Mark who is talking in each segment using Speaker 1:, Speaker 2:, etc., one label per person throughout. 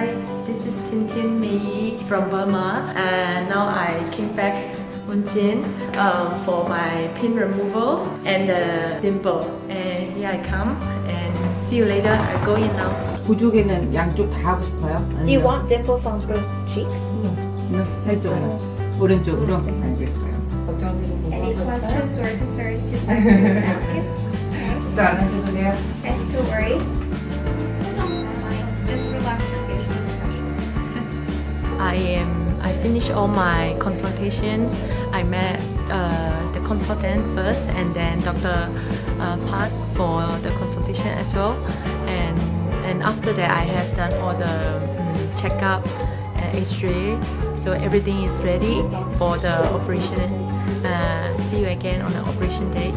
Speaker 1: Hi, this is Tintin Mei from Burma and now I came back Wonjin um, for my pin removal and the dimple and here I come and see you later, I go in now
Speaker 2: 구조개는 양쪽 다 하고 싶어요?
Speaker 3: Do you want dimples on both cheeks?
Speaker 2: No, no 해줘요 오른쪽으로 알겠어요
Speaker 4: Any questions or concerns you want to ask?
Speaker 2: 걱정 안 하셔도 돼요?
Speaker 4: Don't worry
Speaker 1: I am. I finished all my consultations. I met uh, the consultant first, and then Dr. Uh, Park for the consultation as well. And and after that, I have done all the um, checkup and X-ray. So everything is ready for the operation. Uh, see you again on the operation day.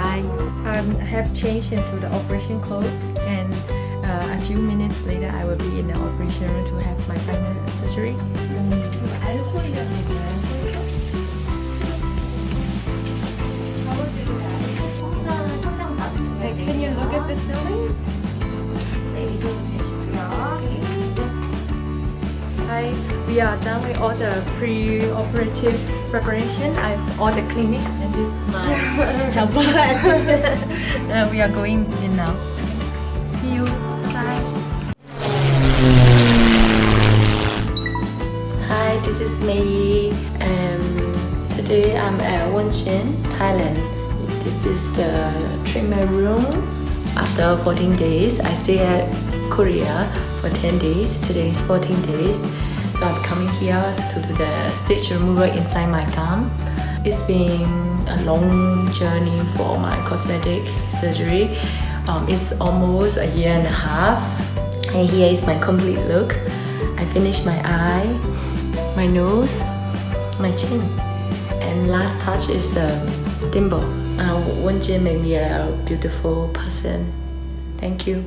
Speaker 1: Bye. Um, I have changed into the operation clothes and. Uh, a few minutes later, I will be in the operation room to have my final surgery. Can you look at the ceiling? Hi, we are done with all the pre-operative preparation. I've all the clinic and this is my helper assistant. Uh, we are going in now. See you. This is Mei. Um, today I'm at Wonjin, Thailand. This is the treatment room. After 14 days, I stay at Korea for 10 days. Today is 14 days. So I'm coming here to do the stitch removal inside my thumb. It's been a long journey for my cosmetic surgery. Um, it's almost a year and a half. And here is my complete look. I finished my eye, my nose, my chin. And last touch is the dimple. Uh, Wonjin made me a beautiful person. Thank you.